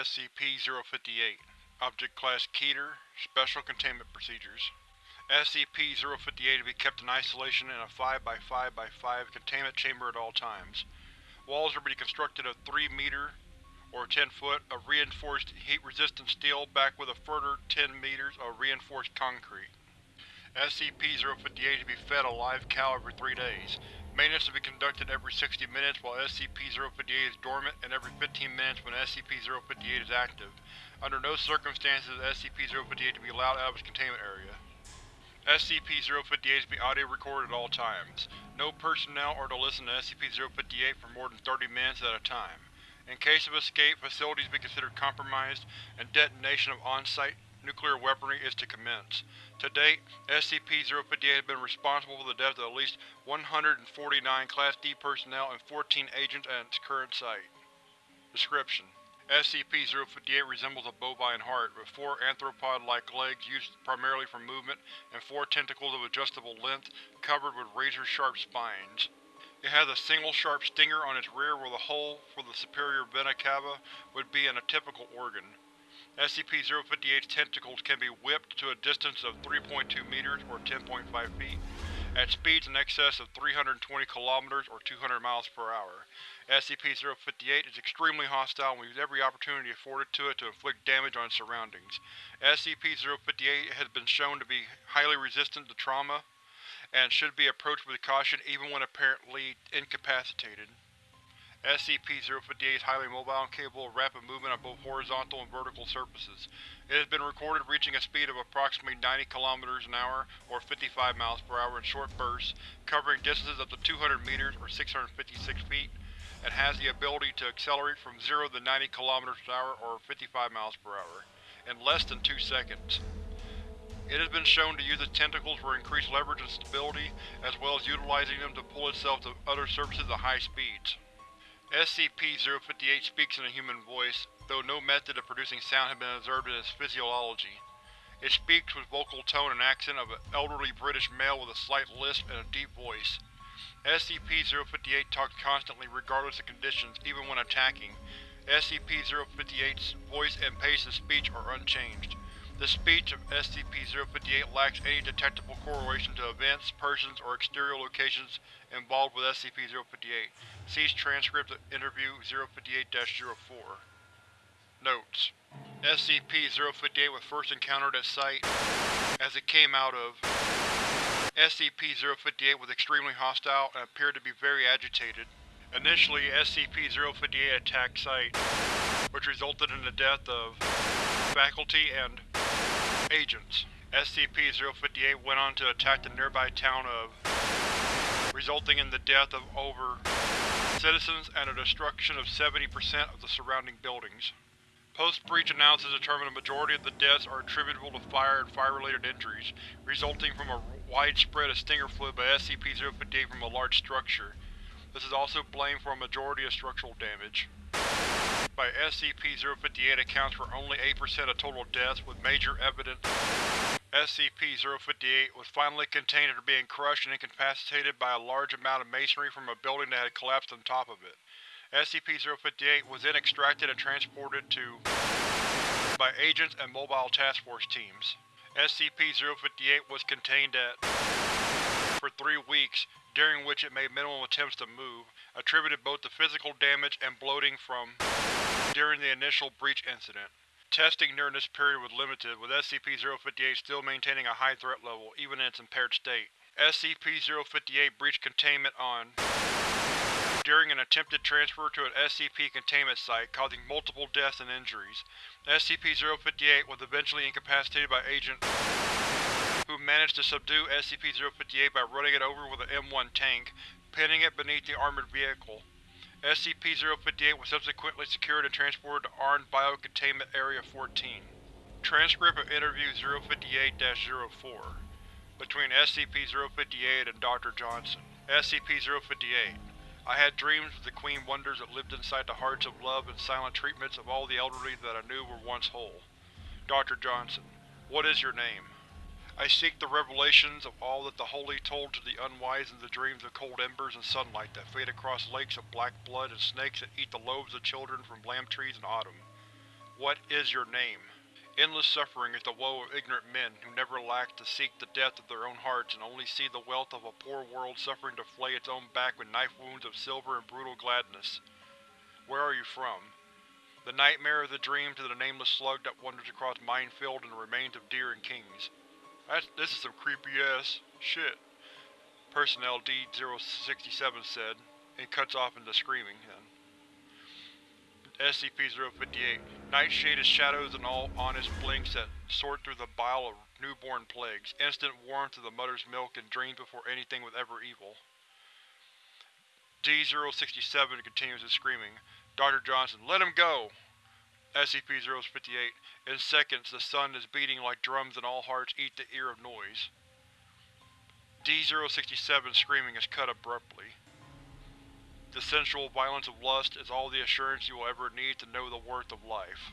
SCP-058 Object Class Keter Special Containment Procedures SCP-058 to be kept in isolation in a 5x5x5 containment chamber at all times. Walls are to be constructed of 3 meter or 10 foot of reinforced heat-resistant steel backed with a further 10 meters of reinforced concrete. SCP-058 to be fed a live cow every 3 days. Maintenance to be conducted every 60 minutes while SCP-058 is dormant and every 15 minutes when SCP-058 is active. Under no circumstances is SCP-058 to be allowed out of its containment area. SCP-058 is to be audio recorded at all times. No personnel are to listen to SCP-058 for more than 30 minutes at a time. In case of escape, facilities be considered compromised, and detonation of on-site nuclear weaponry is to commence. To date, SCP-058 has been responsible for the death of at least 149 Class D personnel and 14 agents at its current site. Description: SCP-058 resembles a bovine heart, with four arthropod-like legs used primarily for movement and four tentacles of adjustable length covered with razor-sharp spines. It has a single sharp stinger on its rear where the hole for the superior vena cava would be in a typical organ. SCP-058's tentacles can be whipped to a distance of 3.2 meters or 10.5 feet, at speeds in excess of 320 kilometers or 200 miles per hour. SCP-058 is extremely hostile and will use every opportunity afforded to it to inflict damage on its surroundings. SCP-058 has been shown to be highly resistant to trauma, and should be approached with caution even when apparently incapacitated. SCP-058 is highly mobile and capable of rapid movement on both horizontal and vertical surfaces. It has been recorded reaching a speed of approximately 90 km an hour or 55 miles per hour in short bursts, covering distances up to 200 meters or 656 feet, and has the ability to accelerate from 0 to 90 km an hour or 55 miles per hour in less than 2 seconds. It has been shown to use its tentacles for increased leverage and stability, as well as utilizing them to pull itself to other surfaces at high speeds. SCP-058 speaks in a human voice, though no method of producing sound has been observed in its physiology. It speaks with vocal tone and accent of an elderly British male with a slight lisp and a deep voice. SCP-058 talks constantly regardless of conditions, even when attacking. SCP-058's voice and pace of speech are unchanged. The speech of SCP-058 lacks any detectable correlation to events, persons, or exterior locations involved with SCP-058. See transcript of Interview 058-04. Notes: SCP-058 was first encountered at site as it came out of SCP-058 was extremely hostile and appeared to be very agitated. Initially, SCP-058 attacked Site, which resulted in the death of faculty and agents. SCP-058 went on to attack the nearby town of, resulting in the death of over citizens and the destruction of 70% of the surrounding buildings. Post-breach analysis determined a majority of the deaths are attributable to fire and fire-related injuries, resulting from a widespread of stinger fluid by SCP-058 from a large structure. This is also blamed for a majority of structural damage by SCP-058 accounts for only 8% of total deaths, with major evidence SCP-058 was finally contained after being crushed and incapacitated by a large amount of masonry from a building that had collapsed on top of it. SCP-058 was then extracted and transported to by agents and mobile task force teams. SCP-058 was contained at for three weeks, during which it made minimal attempts to move, attributed both to physical damage and bloating from during the initial breach incident. Testing during this period was limited, with SCP-058 still maintaining a high threat level, even in its impaired state. SCP-058 breached containment on during an attempted transfer to an SCP containment site, causing multiple deaths and injuries. SCP-058 was eventually incapacitated by Agent who managed to subdue SCP-058 by running it over with an M1 tank, pinning it beneath the armored vehicle. SCP-058 was subsequently secured and transported to Arn Biocontainment Area 14. Transcript of Interview 058-04 Between SCP-058 and Dr. Johnson SCP-058 I had dreams of the Queen Wonders that lived inside the hearts of love and silent treatments of all the elderly that I knew were once whole. Dr. Johnson, what is your name? I seek the revelations of all that the holy told to the unwise in the dreams of cold embers and sunlight that fade across lakes of black blood and snakes that eat the loaves of children from lamb trees in autumn. What is your name? Endless suffering is the woe of ignorant men who never lack to seek the death of their own hearts and only see the wealth of a poor world suffering to flay its own back with knife wounds of silver and brutal gladness. Where are you from? The nightmare of the dream to the nameless slug that wanders across minefield and the remains of deer and kings. That's, this is some creepy-ass shit, Personnel D-067 said, and cuts off into screaming. SCP-058 Night-shaded shadows and all honest blinks that sort through the bile of newborn plagues, instant warmth of the mother's milk and dreams before anything was ever evil. D-067 continues his screaming. Dr. Johnson, let him go! SCP-058 In seconds, the sun is beating like drums and all hearts eat the ear of noise. D-067 screaming is cut abruptly. The sensual violence of lust is all the assurance you will ever need to know the worth of life.